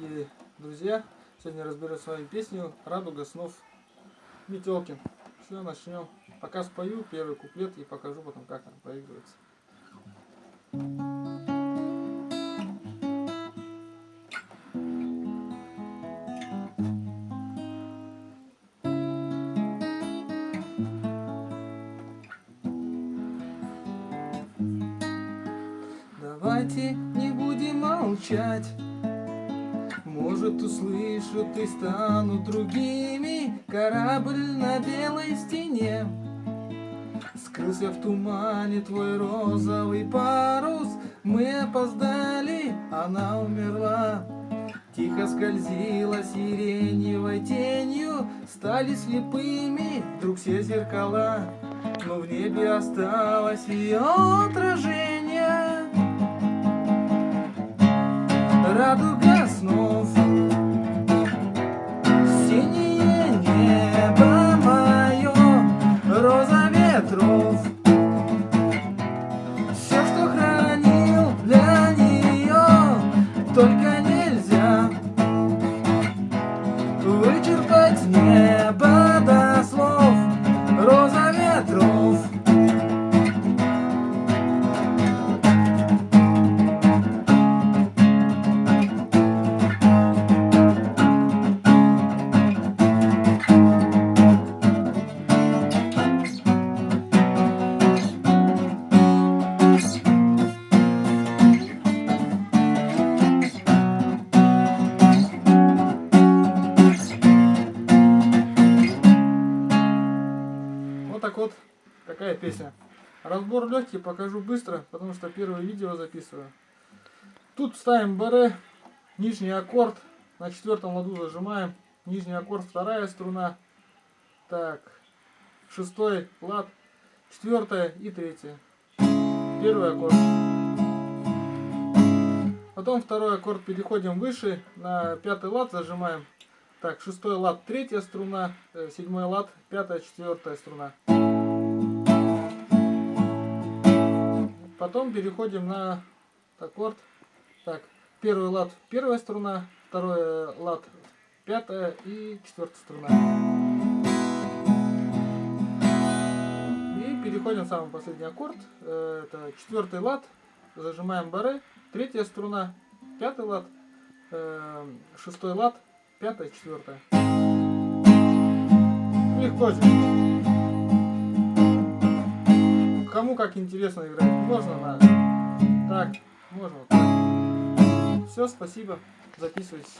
И, друзья, сегодня разберу с вами песню «Радуга снов» Метелкин. Все, начнем. Пока спою первый куплет и покажу потом, как она проигрывается. Давайте не будем молчать Может услышат и станут другими. Корабль на белой стене. Скрылся в тумане твой розовый парус. Мы опоздали, она умерла. Тихо скользила сиреневой тенью. Стали слепыми вдруг все зеркала. Но в небе осталось ее отражение. Радуга снов doctor que так вот такая песня. Разбор легкий, покажу быстро, потому что первое видео записываю. Тут ставим БР, нижний аккорд, на четвертом ладу зажимаем, нижний аккорд, вторая струна, так, шестой лад, четвертая и третья. Первый аккорд. Потом второй аккорд переходим выше, на пятый лад зажимаем. Так, шестой лад, третья струна, э, седьмой лад, пятая, четвертая струна. Потом переходим на аккорд. Так, первый лад, первая струна, второй лад, пятая и четвертая струна. И переходим в самый последний аккорд. Э, это четвертый лад, зажимаем баре, третья струна, пятый лад, э, шестой лад, пятая, четвертая. Легко здесь. Кому как интересно играть. Можно на... Так, можно вот так. Все, спасибо. Записывайтесь.